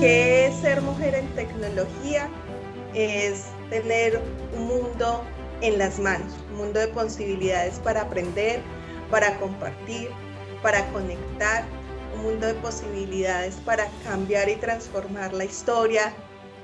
¿Qué es ser mujer en tecnología? Es tener un mundo en las manos, un mundo de posibilidades para aprender, para compartir, para conectar, un mundo de posibilidades para cambiar y transformar la historia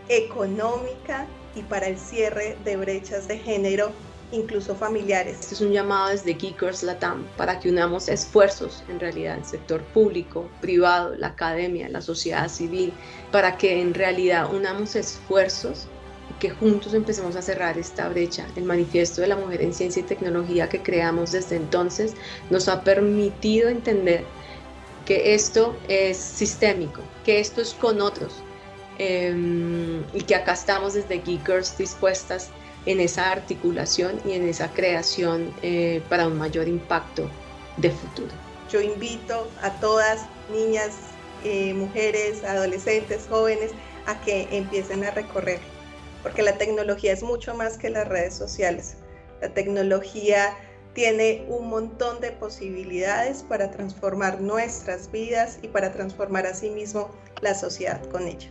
económica y para el cierre de brechas de género incluso familiares. Este es un llamado desde Geekers Latam para que unamos esfuerzos, en realidad, el sector público, privado, la academia, la sociedad civil, para que en realidad unamos esfuerzos y que juntos empecemos a cerrar esta brecha. El manifiesto de la mujer en ciencia y tecnología que creamos desde entonces nos ha permitido entender que esto es sistémico, que esto es con otros em, y que acá estamos desde Geekers dispuestas en esa articulación y en esa creación eh, para un mayor impacto de futuro. Yo invito a todas, niñas, eh, mujeres, adolescentes, jóvenes, a que empiecen a recorrer, porque la tecnología es mucho más que las redes sociales. La tecnología tiene un montón de posibilidades para transformar nuestras vidas y para transformar a sí mismo la sociedad con ella.